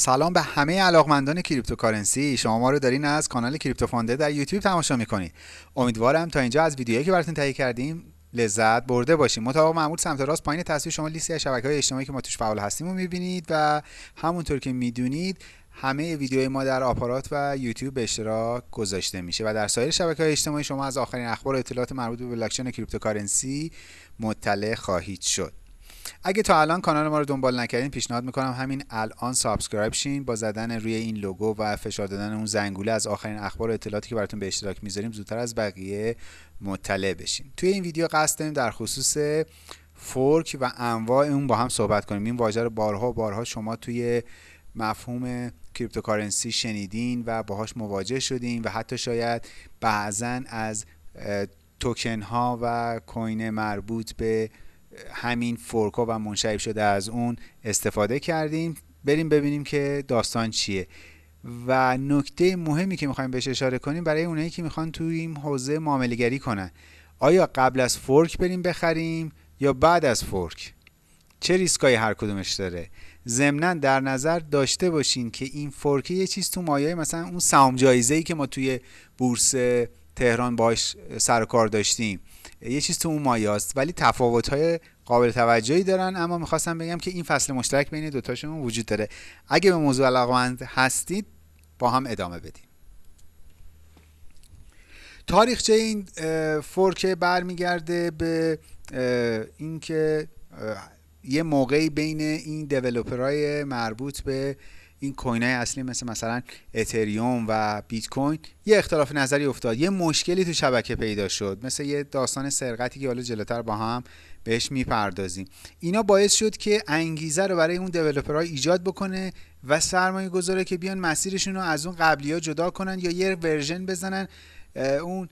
سلام به همه علاقمندان cryptocurrency. شما ما رو دارین از کانال کریپتو فانده در یوتیوب تماشا می‌کنید. امیدوارم تا اینجا از ویدیوهایی که براتون تهیه کردیم لذت برده باشیم. مطابق معمول سمت راست پایین تصویر شما لیستی از شبکه های اجتماعی که ما توش فعال هستیم رو می‌بینید و همونطور که می‌دونید همه ویدیوهای ما در آپارات و یوتیوب به اشتراک گذاشته میشه و در سایر شبکه های اجتماعی شما از آخرین اخبار و اطلاعات مربوط به بلاکچین cryptocurrency مطلع خواهید شد. اگه تا الان کانال ما رو دنبال نکردین پیشنهاد می‌کنم همین الان subscribe شین با زدن روی این لوگو و فشار دادن اون زنگوله از آخرین اخبار و اطلاعاتی که براتون به اشتراک می‌ذاریم زودتر از بقیه مطلع بشین. توی این ویدیو قصد داریم در خصوص fork و انواع اون با هم صحبت کنیم. این واژه رو بارها بارها شما توی مفهوم cryptocurrency شنیدین و باهاش مواجه شدین و حتی شاید بعضا از توکن ها و coin مربوط به همین fork ا و منشعب شده از اون استفاده کردیم. بریم ببینیم که داستان چیه. و نکته مهمی که می‌خوایم بهش اشاره کنیم برای اونایی که می‌خوان توی این حوزه معامله گری کنن. آیا قبل از fork بریم بخریم یا بعد از fork؟ چه ریسکایی هر کدومش داره؟ ضمنا در نظر داشته باشین که این fork یه چیز تو مایه مثلا اون سهام جایزه ای که ما توی بورس تهران باش سر کار داشتیم. یه چیز تو اون مایاست ولی تفاوت های قابل توجهی دارن اما می‌خواستم بگم که این فصل مشترک بین دوتاشون وجود داره. اگه به موضوع علاقمند هستید با هم ادامه بدیم. تاریخچه این فورک برمیگرده به اینکه یه موقعی بین این دیولوپرهای مربوط به این coin های اصلی مثل مثلا اتریوم و بیت کوین یه اختلاف نظری افتاد. یه مشکلی تو شبکه پیدا شد. مثل یه داستان سرقتی که حالا جلوتر با هم بهش می‌پردازیم. اینا باعث شد که انگیزه رو برای اون developer ها ایجاد بکنه و سرمایه گذاره که بیان مسیرشون رو از اون قبلی ها جدا کنن یا یه version بزنن. اون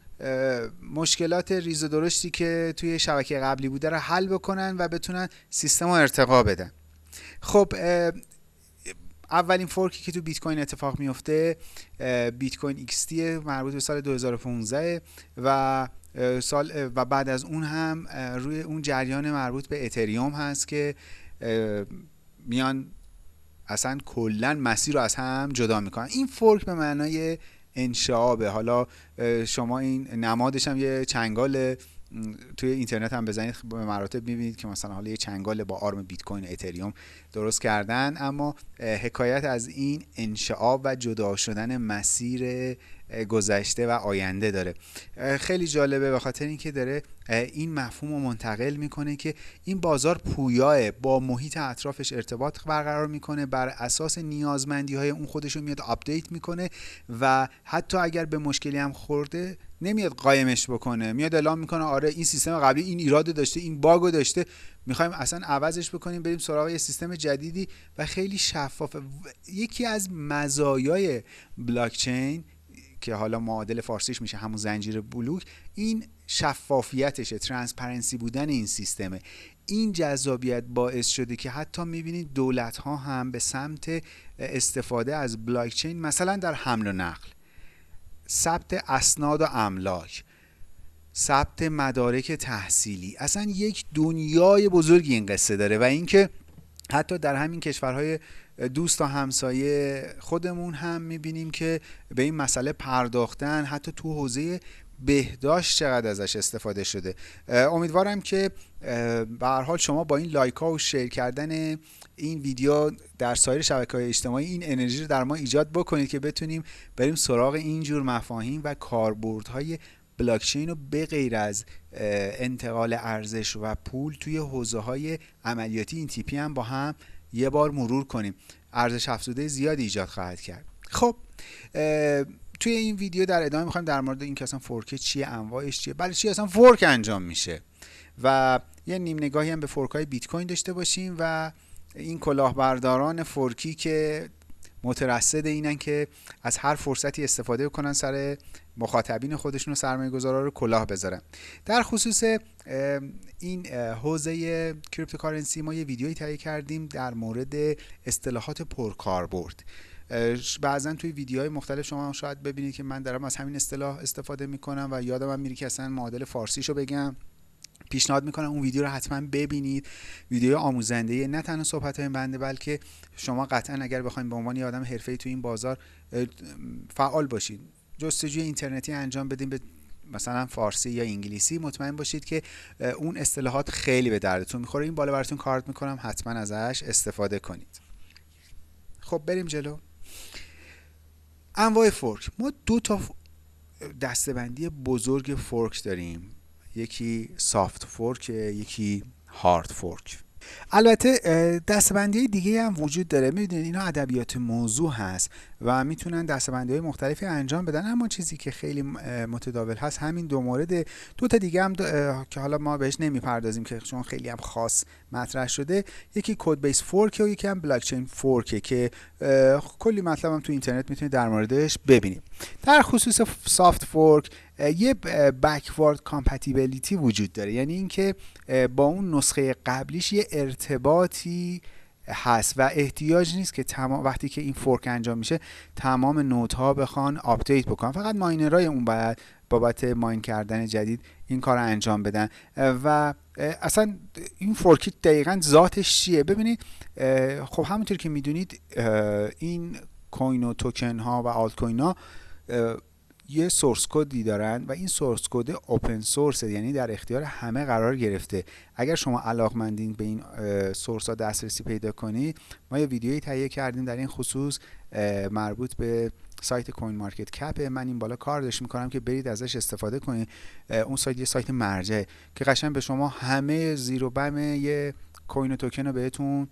مشکلات ریز و درشتی که توی شبکه قبلی بوده رو حل بکنن و بتونن سیستم رو ارتقا بدن. خب اولین فورکی که تو بیت کوین اتفاق میفته بیت کوین XT مربوط به سال 2015 و سال و بعد از اون هم روی اون جریان مربوط به اتریوم هست که میان اصلا کلا مسیر رو از هم جدا می‌کنن. این فورک به معنای انشعابه. حالا شما این نمادش هم یه چنگال توی اینترنت هم بزنید به مراتب می‌بینید که مثلا حالا یه چنگال با آرم بیت کوین اتریوم درست کردن اما حکایت از این انشعاب و جدا شدن مسیر گذشته و آینده داره. خیلی جالبه به خاطر اینکه داره این مفهوم رو منتقل می‌کنه که این بازار پویاست با محیط اطرافش ارتباط برقرار می‌کنه بر اساس نیازمندی های اون خودش رو میاد update می‌کنه و حتی اگر به مشکلی هم خورده نمیاد قایمش بکنه. میاد اعلام می‌کنه آره این سیستم قبلی این ایراد داشته این bug و داشته. می‌خوایم اصلا عوضش بکنیم بریم سراغ یه سیستم جدیدی و خیلی شفافه. یکی از مزایای بلاکچین که حالا معادل فارسیش میشه همون زنجیره بلوک این شفافیتشه transparency بودن این سیستمه. این جذابیت باعث شده که حتی می‌بینید دولت ها هم به سمت استفاده از بلاکچین مثلا در حمل و نقل. ثبت اسناد و املاک ثبت مدارک تحصیلی. اصلا یک دنیای بزرگی این قصه داره و اینکه حتی در همین کشورهای دوست و همسایه خودمون هم می‌بینیم که به این مسئله پرداختن حتی تو حوزه بهداشت چقدر ازش استفاده شده. امیدوارم که به هر حال شما با این لایک ها و شیر کردن این ویدیو در سایر شبکه های اجتماعی این انرژی رو در ما ایجاد بکنید که بتونیم بریم سراغ اینجور مفاهیم و کاربردهای بلاکچین رو به غیر از انتقال ارزش و پول توی حوزه های عملیاتی این تیپی هم با هم یه بار مرور کنیم. ارزش افزوده زیادی ایجاد خواهد کرد. خب توی این ویدیو در ادامه می‌خوایم در مورد این که اصلا fork چیه انواعش چیه؟ برای چی اصلا fork انجام میشه. و یه نیم نگاهی هم به fork های بیت کوین داشته باشیم و این کلاهبرداران fork ی که مترصد اینن که از هر فرصتی استفاده کنن سر مخاطبین خودشون و سرمایه گذارا رو کلاه بذارن. در خصوص این حوزه cryptocurrency ما یه ویدیویی تهیه کردیم در مورد اصطلاحات پرکاربرد. بعضا توی ویدیوهای مختلف شما شاید ببینید که من دارم از همین اصطلاح استفاده می‌کنم و یادم هم میره که اصلا معادل فارسیشو بگم. پیشنهاد می‌کنم اون ویدیو رو حتما ببینید. ویدیو آموزنده نه تنها صحبت های بنده بلکه شما قطعا اگر بخواید به عنوان آدم حرفه‌ای تو این بازار فعال باشید. جستجوی اینترنتی انجام بدین به مثلا فارسی یا انگلیسی. مطمئن باشید که اون اصطلاحات خیلی به دردتون می‌خوره. این بالا براتون کارت می‌کنم. حتما ازش استفاده کنید. خب بریم جلو. انواع فورک ما دو تا دستبندی بزرگ فورک داریم. یکی soft fork یکی hard fork البته دسته‌بندی دیگه هم وجود داره. می‌دونید اینا ادبیات موضوع هست و می‌تونن دسته‌بندی های مختلفی انجام بدن. اما چیزی که خیلی متداول هست همین دو مورد. دو تا دیگه هم که حالا ما بهش نمی‌پردازیم که چون خیلی هم خاص مطرح شده. یکی codebase fork و یکی هم blockchain fork ه که کلی مطلب هم تو اینترنت می‌تونید در موردش ببینیم در خصوص soft fork یه backward compatibility وجود داره. یعنی اینکه با اون نسخه قبلیش یه ارتباطی هست و احتیاج نیست که تمام وقتی که این fork انجام میشه تمام node ها بخوان update بکنن. فقط miner ای اون باید بابت mine کردن جدید این کار رو انجام بدن. و اصلا این fork ی دقیقا ذاتش چیه؟ ببینید خب همونطور که می‌دونید این coin و توکن ها و آلت کوین ها یه source code ی دارن و این source code open source یعنی در اختیار همه قرار گرفته. اگر شما علاقمندین به این source ها دسترسی پیدا کنید ما یه ویدیویی تهیه کردیم در این خصوص مربوط به سایت کوین مارکت کپ من این بالا کارداشت می‌کنم که برید ازش استفاده کنید اون سایت یه سایت مرجع که قشنگ به شما همه زیرو بم یه coin و توکن رو بهتون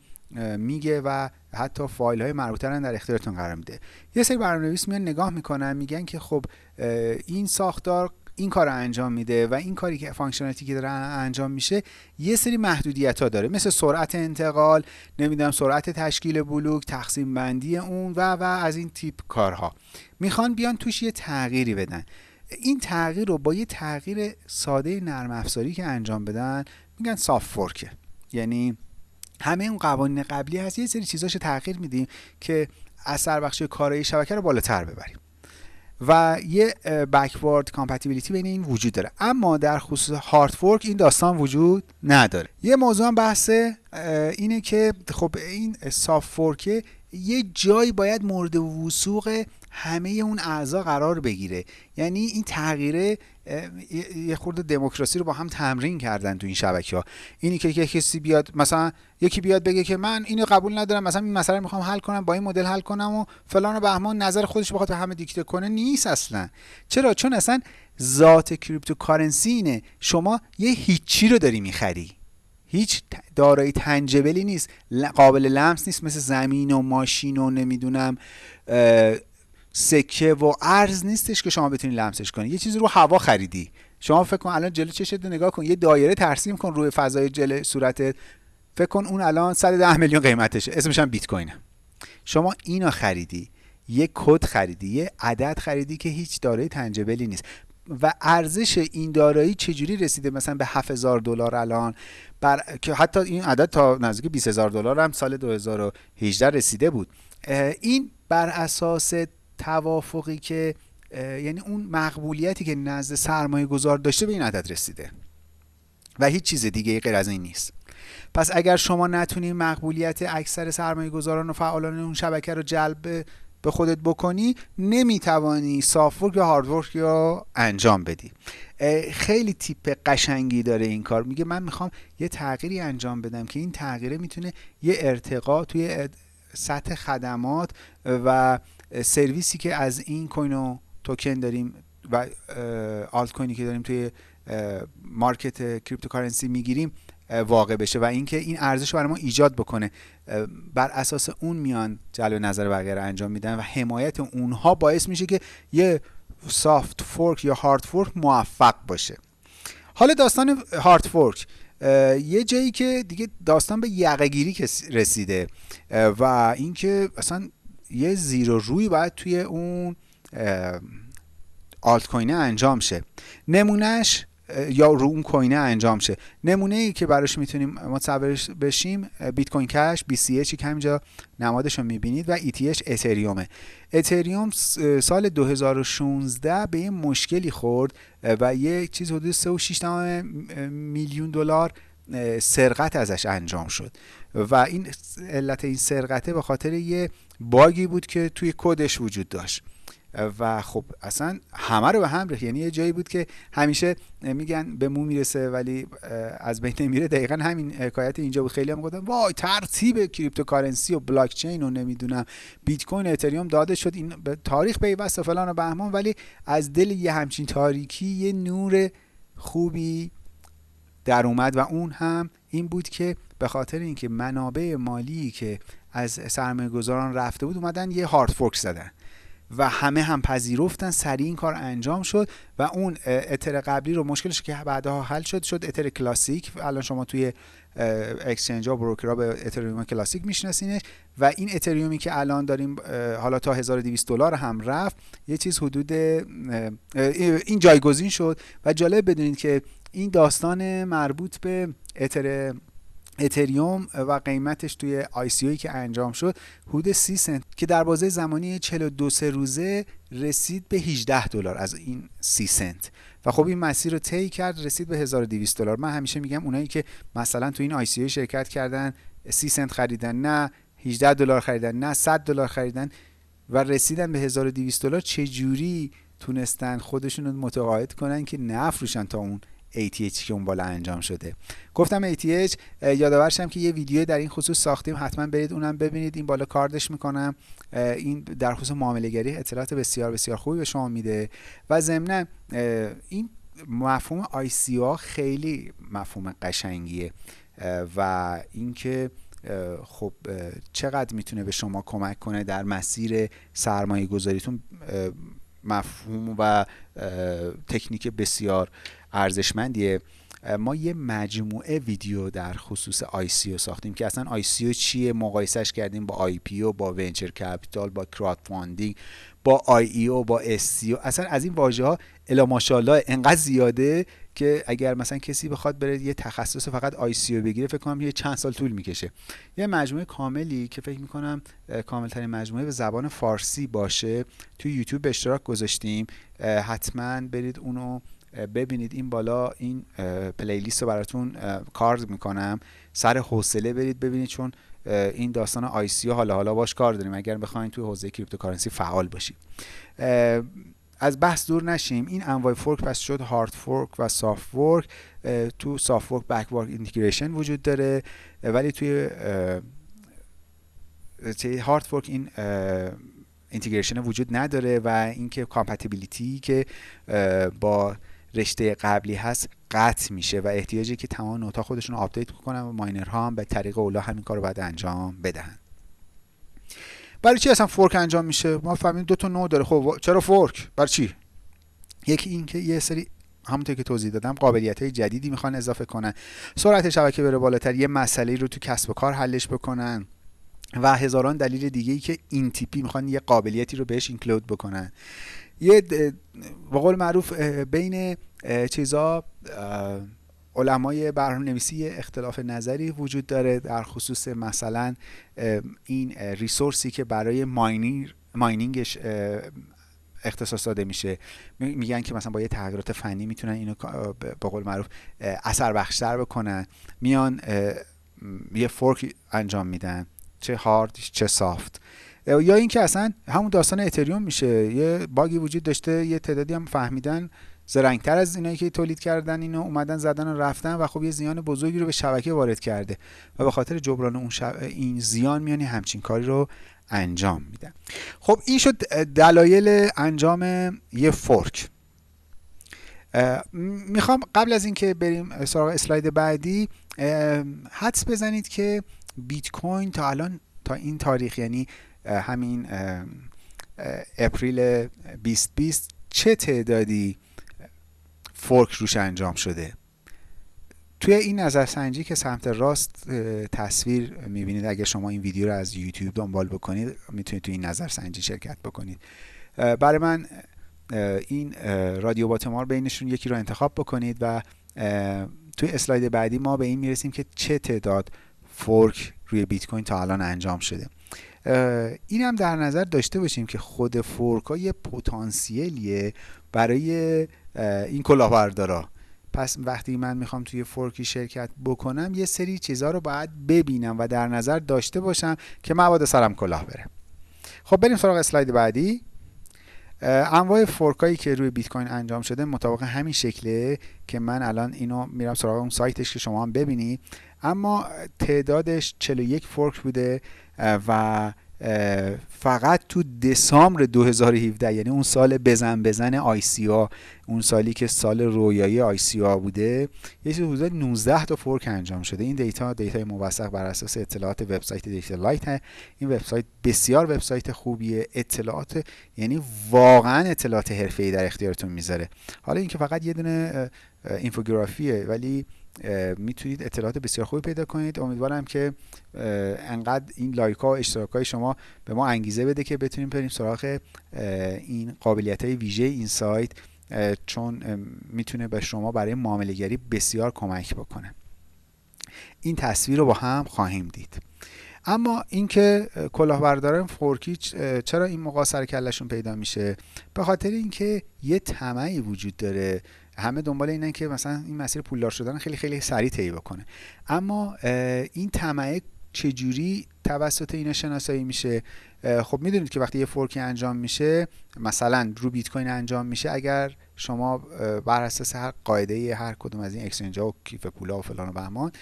میگه و حتی فایل های مربوطه رو در اختیارتون قرار میده. یه سری برنامه‌نویس میان نگاه می‌کنن میگن که خب این ساختار این کار رو انجام میده و این کاری که functionality که داره انجام میشه یه سری محدودیت ها داره. مثل سرعت انتقال نمی‌دونم سرعت تشکیل بلوک تقسیم بندی اون و و از این تیپ کارها. می‌خوان بیان توش یه تغییری بدن. این تغییر رو با یه تغییر ساده نرم افزاری که انجام بدن میگن soft fork ه یعنی همه اون قوانین قبلی هست. یه سری چیزاشو تغییر میدیم که اثر بخشی کارایی شبکه رو بالاتر ببریم. و یه backward compatibility بین این وجود داره. اما در خصوص hard fork این داستان وجود نداره. یه موضوع هم بحث اینه که خب این soft fork یه جایی باید مورد وثوق همه اون اعضا قرار بگیره. یعنی این تغییره یه خورده دموکراسی رو با هم تمرین کردن تو این شبکه ها اینی که کسی بیاد مثلا یکی بیاد بگه که من اینو قبول ندارم مثلا این مسئله می‌خوام حل کنم با این مدل حل کنم و فلان و بهمان نظر خودش بخواد به همه دیکته کنه نیست اصلا. چرا؟ چون اصلا ذات cryptocurrency اینه. شما یه هیچی رو داری می‌خری. هیچ دارایی tangible ی نیست. قابل لمس نیست مثل زمین و ماشین و نمی‌دونم سکه و ارز نیستش که شما بتونید لمسش کنید یه چیزی رو هوا خریدی. شما فکر کن الان جلو چشت نگاه کن. یه دایره ترسیم کن روی فضای جلو صورتت. فکر کن اون الان 110 میلیون قیمتشه. اسمش هم بیت کوینه. شما اینو خریدی. یه کد خریدی. یه عدد خریدی که هیچ دارایی تنجبلی نیست. و ارزش این دارایی چجوری رسیده؟ مثلا به 7000 دلار الان. بر... که حتی این عدد تا نزدیک 20000 دلار هم سال 2018 رسیده بود. این بر اساس توافقی که یعنی اون مقبولیتی که نزد سرمایه گذار داشته به این عدد رسیده. و هیچ چیز دیگه غیر از این نیست. پس اگر شما نتونی مقبولیت اکثر سرمایه گذاران و فعالان اون شبکه رو جلب به خودت بکنی نمی‌توانی سافت یا هاردورک یا انجام بدی. خیلی تیپ قشنگی داره این کار. میگه من می‌خوام یه تغییری انجام بدم که این تغییره می‌تونه یه ارتقا توی سطح خدمات و سرویسی که از این coin و توکن داریم و آلت کوینی که داریم توی market cryptocurrency می‌گیریم واقع بشه و اینکه این ارزش رو برای ما ایجاد بکنه. بر اساس اون میان جلو نظر بقیه انجام میدن و حمایت اونها باعث میشه که یه soft fork یا hard fork موفق باشه. حالا داستان هارد فورک یه جایی که دیگه داستان به یقگیری رسیده. و اینکه اصلا یه زیر و روی باید توی اون آلت کوینه انجام شه. نمونهش یا رو اون کوینه انجام شه. نمونه ای که براش می‌تونیم متصور بشیم بیت کوین کش BCH که همینجا نمادش رو می‌بینید و ETH اتریومه. اتریوم سال 2016 به یه مشکلی خورد و یه چیز حدود 3.6 میلیون دلار سرقت ازش انجام شد. و این علت این سرقته به خاطر یه bug ی بود که توی کدش وجود داشت. و خب اصلا همه رو به هم ریخت. یعنی یه جایی بود که همیشه میگن به مو می‌رسه ولی از بین نمیره دقیقا همین حکایت اینجا بود. خیلی هم گفتن وای ترکید cryptocurrency و بلاک چین و نمی‌دونم. بیت کوین اتریوم داده شد. این به تاریخ پیوست و فلان و بهمان ولی از دل یه همچین تاریکی یه نور خوبی در اومد. و اون هم این بود که به خاطر اینکه منابع مالی که از سرمایه گذاران رفته بود اومدن یه هارد فورک زدن. و همه هم پذیرفتن سریع این کار انجام شد و اون اتر قبلی رو مشکلش که بعدها حل شد شد اتر کلاسیک. الان شما توی اکسچنج ها بروکرها به اتریوم کلاسیک میشناسینش و این اتریومی که الان داریم حالا تا 1200 دلار هم رفت یه چیز حدود این جایگزین شد. و جالب بدونید که این داستان مربوط به اتر اتریوم و قیمتش توی آی سی که انجام شد حدود 30 سنت که در بازه زمانی 42 سه روزه رسید به 18 دلار از این 30 سنت. و خب این مسیر رو طی کرد رسید به 1200 دلار. من همیشه میگم اونایی که مثلا تو این آی سی شرکت کردن 30 سنت خریدن نه 18 دلار خریدن نه 100 دلار خریدن و رسیدن به 1200 دلار چه جوری تونستن خودشون رو متقاعد کنن که نفروشن تا اون ATH که اون بالا انجام شده. گفتم ATH یادآورشم که یه ویدیو در این خصوص ساختیم. حتما برید اونم ببینید. این بالا کاردش می‌کنم. این در خصوص معامله گری اطلاعات بسیار بسیار خوبی به شما میده. و ضمنا این مفهوم ها خیلی مفهوم قشنگیه. و اینکه خب چقدر می‌تونه به شما کمک کنه در مسیر سرمایه گذاریتون مفهوم و تکنیک بسیار ارزشمندیه. ما یه مجموعه ویدیو در خصوص ICO ساختیم که اصلا ICO چیه؟ مقایسش کردیم با IPO با venture capital با crowdfunding با IEO با STO اصلا از این واژه ها الا ماشاءالله انقدر زیاده که اگر مثلا کسی بخواد بره یه تخصص فقط ICO بگیره فکر کنم یه چند سال طول می‌کشه. یه مجموعه کاملی که فکر می‌کنم کاملترین مجموعه به زبان فارسی باشه توی یوتیوب به اشتراک گذاشتیم. حتما برید اونو ببینید این بالا این playlist رو براتون کارد می‌کنم. سر حوصله برید ببینید چون این داستان ICO حالا حالا باش کار داریم. اگر بخواید توی حوزه cryptocurrency فعال باشید. از بحث دور نشیم. این انواع fork پس شد hard fork و soft fork تو soft fork backward integration وجود داره. ولی توی hard fork این integration وجود نداره و اینکه compatibility که با رشته قبلی هست قطع میشه و احتیاجی که تمام node ا خودشون update کنن و miner ها هم به طریق اولا همین کار رو باید انجام بدهن. برای چی اصلا فورک انجام میشه؟ ما فهمیدیم دو تا نوع داره. خب چرا فورک؟ برای چی؟ یکی این که یه سری همونطور که توضیح دادم قابلیت های جدیدی می‌خوان اضافه کنن. سرعت شبکه بره بالاتر یه مسئله رو تو کسب و کار حلش بکنن و هزاران دلیل دیگه ای که این تیپی می‌خوان یه قابلیتی رو بهش اینکلود بکنن. یه به قول معروف بین چیزا علمای برنامه نویسی اختلاف نظری وجود داره در خصوص مثلا این resource ی که برای mining mining ش اختصاص داده میشه. میگن که مثلا با یه تغییرات فنی می‌تونن اینو به قول معروف اثر بخشتر بکنن. میان یه fork انجام میدن چه هارد چه soft. یا اینکه اصلا همون داستان اتریوم میشه. یه bug ی وجود داشته یه تعدادی هم فهمیدن زرنگتر از اینایی که تولید کردن اینو اومدن زدن و رفتن و خب یه زیان بزرگی رو به شبکه وارد کرده و به خاطر جبران اون این زیان میان یه همچین کاری رو انجام میدن. خب این شد دلایل انجام یه fork. می‌خوام قبل از اینکه بریم سراغ اسلاید بعدی حدس بزنید که بیت کوین تا الان تا این تاریخ یعنی همین April 2020 چه تعدادی fork روش انجام شده؟ توی این نظرسنجی که سمت راست تصویر می‌بینید اگر شما این ویدیو رو از یوتیوب دنبال بکنید می‌تونید توی این نظرسنجی شرکت بکنید. برای من این رادیو باتمار بینشون یکی رو انتخاب بکنید و توی اسلاید بعدی ما به این می‌رسیم که چه تعداد فورک روی بیت کوین تا الان انجام شده. این هم در نظر داشته باشیم که خود فورک های پتانسیلیه برای این کلاهبردارا. پس وقتی من می‌خوام توی فورکی شرکت بکنم یه سری چیزها رو باید ببینم و در نظر داشته باشم که مبادا سرم کلاه بره. خب بریم سراغ اسلاید بعدی. انواع فورکایی که روی بیت کوین انجام شده مطابق همین شکله که من الان اینو میرم سراغ اون سایتش که شما هم ببینید اما تعدادش 41 فورک بوده و فقط تو December 2017 یعنی اون سال بزن بزن ICO ا اون سالی که سال رویایی ICO ا بوده یه چیز حدود 19 تا fork انجام شده. این data data موثق بر اساس اطلاعات وبسایت DataLight این وبسایت بسیار وبسایت خوبیه. اطلاعات یعنی واقعا اطلاعات حرفه‌ای در اختیارتون می‌ذاره. حالا اینکه فقط یه دونه infographic ه ولی می‌تونید اطلاعات بسیار خوبی پیدا کنید. امیدوارم که انقدر این لایک ها و اشتراک های شما به ما انگیزه بده که بتونیم بریم سراغ این قابلیت های ویژه این سایت چون می‌تونه به شما برای معامله بسیار کمک بکنه. این تصویر رو با هم خواهیم دید. اما اینکه کلاهبرداران فورکی چرا این موقع سر کلشون پیدا میشه؟ به خاطر اینکه یه طمعی وجود داره همه دنبال اینن که مثلا این مسیر پولدار شدن خیلی خیلی سریع طی بکنه. اما این طعمه چجوری توسط اینا شناسایی میشه؟ خب می‌دونید که وقتی یه fork ی انجام میشه مثلا رو بیت کوین انجام میشه اگر شما بر اساس هر قاعده هر کدوم از این exchange و کیف پولا و فلان و بهمان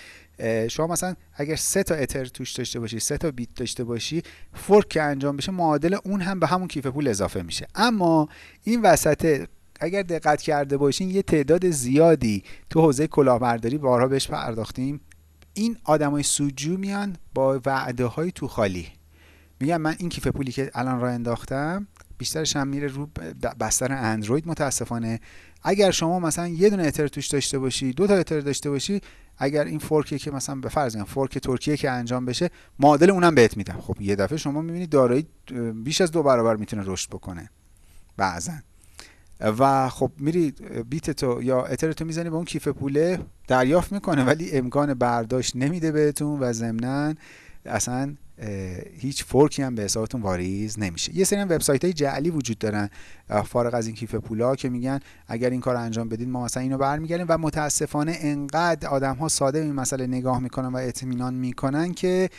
شما مثلا اگر سه تا اتر توش داشته باشی سه تا بیت داشته باشی fork که انجام بشه معادل اون هم به همون کیف پول اضافه میشه. اما این وسط اگر دقت کرده باشین یه تعداد زیادی تو حوزه کلاهبرداری بارها بهش پرداختیم. این آدمای سوجو میان با وعده های تو خالی. میگن من این کیف پولی که الان را انداختم بیشترش هم میره رو بستر اندروید متاسفانه. اگر شما مثلا یه دونه اتر توش داشته باشی دو تا اتر داشته باشی اگر این فورکی که مثلا به فرض فورک ترکیه که انجام بشه معادل اونم بهت میدم. خب یه دفعه شما می‌بینید دارایی بیش از دو برابر می‌تونه رشد بکنه. بعضا. و خب میری بیت تو یا اتر تو می‌زنی به اون کیف پوله دریافت می‌کنه ولی امکان برداشت نمیده بهتون و ضمنا اصلا هیچ فورکی هم به حسابتون واریز نمیشه. یه سری هم وبسایت های جعلی وجود دارن فارغ از این کیف پولا که میگن اگر این کار انجام بدید ما مثلا اینو برمیگردیم و متاسفانه انقدر آدم ها ساده این مسئله نگاه می‌کنن و اطمینان می‌کنن که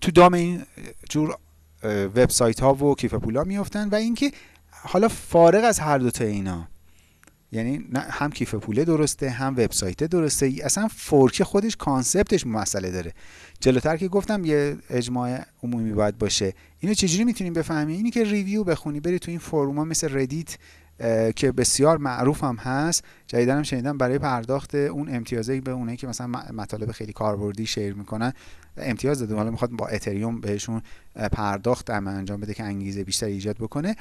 تو دام این جور وبسایت ها و کیف پولا میفتن و اینکه حالا فارغ از هر دوتا اینا یعنی هم کیف پوله درسته هم وبسایت درسته. اصلا fork خودش concept ش مسئله داره. جلوتر که گفتم یه اجماع عمومی باید باشه. اینو چجوری می‌تونیم بفهمیم؟ اینی که review بخونی بری تو این forum ا مثل ردیت که بسیار معروف هم هست. جدیدا هم شنیدم برای پرداخت اون امتیازی به اونایی که مثلا مطالب خیلی کاربردی share می‌کنن امتیاز داده. حالا می‌خواد با اتریوم بهشون پرداخت انجام بده که انگیزه بیشتر ایجاد بکنه.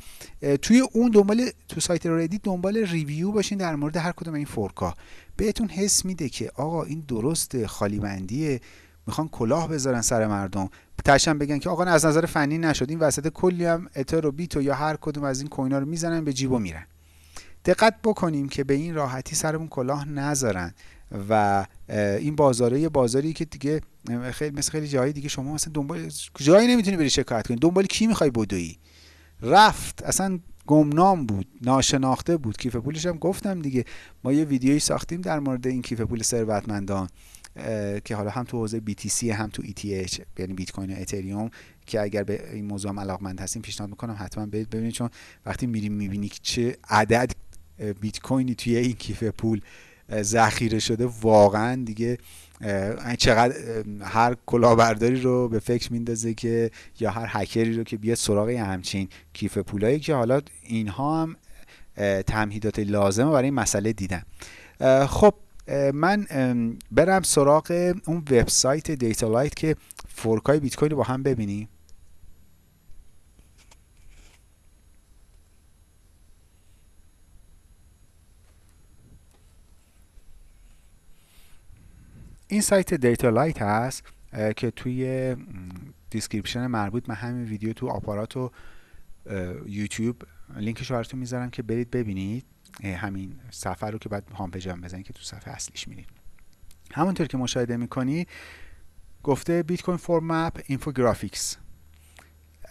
توی اون دنبال تو سایت ردیت دنبال review باشین. در مورد هر کدوم این fork ا بهتون حس میده که آقا این درست خالی بندیه می‌خوان کلاه بذارن سر مردم. تهشم بگن که آقا از نظر فنی نشد. این وسط کلی هم اتر و بیتو یا هر کدوم از این coin ا رو می‌زنن به جیب و میرن. دقت بکنیم که به این راحتی سرمون کلاه نذارن و این بازاره یه بازاری که دیگه خیلی مثل خیلی جایی دیگه شما مثلا دنبال جایی نمی‌تونی بری شکایت کنی. دنبال کی می‌خوای بدوی؟ رفت. اصلا گمنام بود ناشناخته بود. کیف پولش هم گفتم دیگه. ما یه ویدیویی ساختیم در مورد این کیف پول ثروتمندان. که حالا هم تو حوزه BTC هم تو ETH یعنی بیت کوین و اتریوم که اگر به این موضوع هم علاقمند هستیم پیشنهاد می‌کنم حتما برید ببینید چون وقتی میریم می‌بینی که چه عدد بیت کوینی توی این کیف پول ذخیره شده واقعا دیگه چقدر هر کلاهبرداری رو به فکر میندازه که یا هر هکری رو که بیاد سراغ همچین کیف پولایی که حالا اینها هم تمهیدات لازمه برای این مسئله دیدن. خب من برم سراغ اون وبسایت DataLight که fork ای بیت کوین رو با هم ببینیم این سایت DataLight هست که توی description مربوط به همین ویدیو تو آپارات رو یوتیوب لینکش رو براتون می‌ذارم که برید ببینید. همین صفحه رو که بعد هام پیجم بزنید که تو صفحه اصلیش میرید همونطور که مشاهده می‌کنید گفته Bitcoin fork map infographics.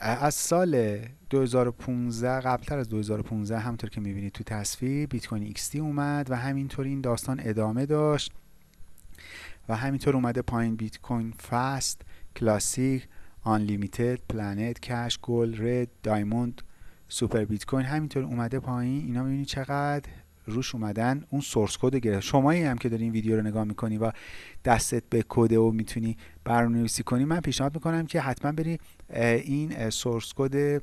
از سال 2015 قبلتر از 2015 همونطور که می‌بینید تو تصویر بیت کوین XT اومد و همینطور این داستان ادامه داشت و همینطور اومده پایین بیت کوین Fast Classic Unlimited Planet Cash Gold Red Diamond Super Bitcoin همینطور اومده پایین. اینا می‌بینید چقدر روش اومدن. اون source code گرفت. شمایی هم که داری این ویدیو رو نگاه می‌کنی و دستت به کد و می‌تونی برنامه‌نویسی کنی من پیشنهاد می‌کنم که حتما بری این source code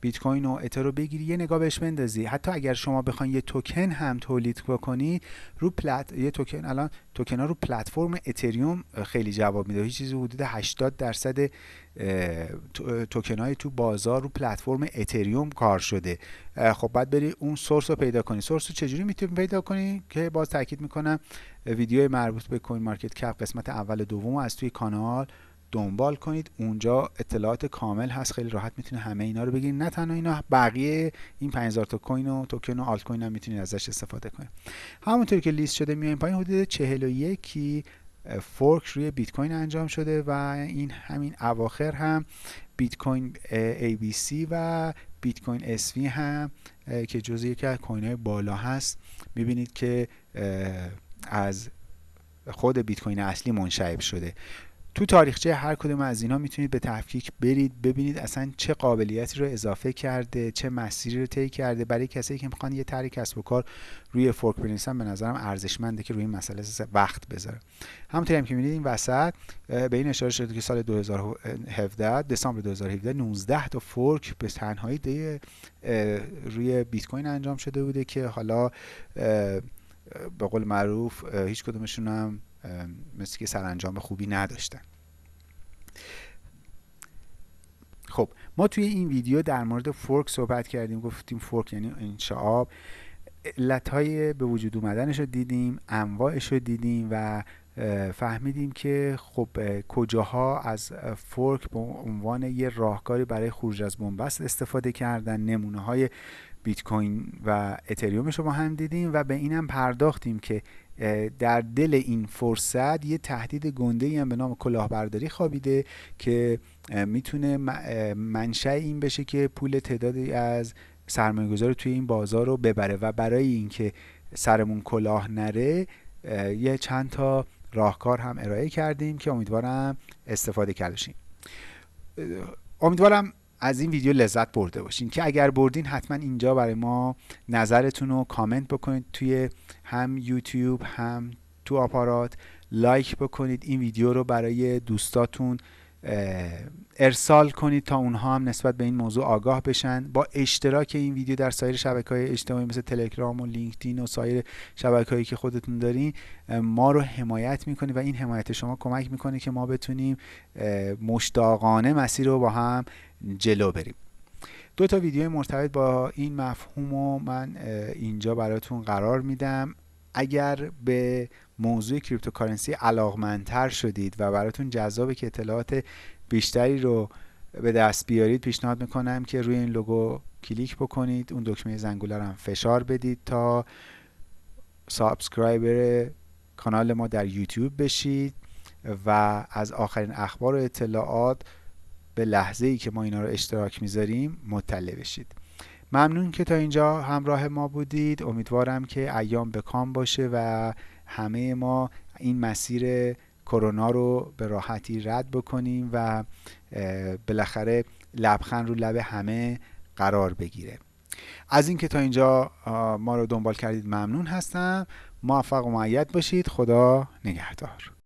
بیت کوین و اتر رو بگیری یه نگاه بهش بندازی. حتی اگر شما بخواید یه توکن هم تولید بکنید رو پلت یه توکن الان توکن ها رو پلتفرم اتریوم خیلی جواب میده. هیچ چیزی حدود 80 درصد توکن های تو بازار رو پلتفرم اتریوم کار شده. خب بعد بری اون source رو پیدا کنی. source رو چجوری می‌تونی پیدا کنی؟ که باز تاکید می‌کنم ویدیو مربوط به CoinMarketCap قسمت اول دوم از توی کانال دنبال کنید. اونجا اطلاعات کامل هست. خیلی راحت می‌تونه همه اینا رو بگیرید. نه تنها اینا بقیه این 5000 تا coin و توکن و آلت کوین هم می‌تونید ازش استفاده کنید. همونطوری که لیست شده میایم پایین حدود 41 fork روی بیت کوین انجام شده و این همین اواخر هم بیت کوین ABC و بیت کوین SV هم که جزء یکی از coin های بالا هست. می‌بینید که از خود بیت کوین اصلی منشعب شده. تو تاریخچه هر کدوم از اینا می‌تونید به تفکیک برید ببینید اصلا چه قابلیتی رو اضافه کرده چه مسیری رو طی کرده. برای کسایی که می‌خوان یه طرح کسب و کار روی fork بنویسن به نظرم ارزشمنده که روی این مسئله وقت بذاره. همونطوری هم که می‌بینید این وسط به این اشاره شده که سال 2017 دسامبر 2017 19 تا fork به تنهایی روی بیت کوین انجام شده بوده که حالا به قول معروف هیچ کدومشون هم مثل که سرانجام خوبی نداشتن. خب ما توی این ویدیو در مورد fork صحبت کردیم گفتیم fork یعنی انشعاب علتهای به وجود اومدنش رو دیدیم انواعش رو دیدیم و فهمیدیم که خب کجاها از فورک به عنوان یه راهکاری برای خروج از بنبست استفاده کردن نمونه های بیت کوین و اتریومش رو با هم دیدیم و به اینم پرداختیم که در دل این فرصت یه تهدید گنده هم به نام کلاهبرداری خوابیده که می‌تونه منشأ این بشه که پول تعدادی از سرمایه گذار توی این بازار رو ببره و برای اینکه سرمون کلاه نره یه چند تا راهکار هم ارائه کردیم که امیدوارم استفاده کردشیم امیدوارم از این ویدیو لذت برده باشین که اگر بردین حتما اینجا برای ما نظرتون رو کامنت بکنید توی هم یوتیوب هم تو آپارات. لایک بکنید این ویدیو رو برای دوستاتون ارسال کنید تا اونها هم نسبت به این موضوع آگاه بشن. با اشتراک این ویدیو در سایر شبکه های اجتماعی مثل تلگرام و لینکدین و سایر شبکه هایی که خودتون دارین ما رو حمایت می‌کنید و این حمایت شما کمک می‌کنه که ما بتونیم مشتاقانه مسیر رو با هم جلو بریم. دو تا ویدیو مرتبط با این مفهوم و من اینجا براتون قرار میدم. اگر به موضوع cryptocurrency علاقمندتر شدید و براتون جذابه که اطلاعات بیشتری رو به دست بیارید پیشنهاد می‌کنم که روی این لوگو کلیک بکنید. اون دکمه زنگوله رو هم فشار بدید تا subscriber کانال ما در یوتیوب بشید و از آخرین اخبار و اطلاعات به لحظه ای که ما اینا رو اشتراک می‌ذاریم مطلع بشید. ممنون که تا اینجا همراه ما بودید. امیدوارم که ایام بکام باشه و همه ما این مسیر کرونا رو به راحتی رد بکنیم و بالاخره لبخند رو لب همه قرار بگیره. از اینکه تا اینجا ما رو دنبال کردید ممنون هستم. موفق و معید باشید. خدا نگهدار.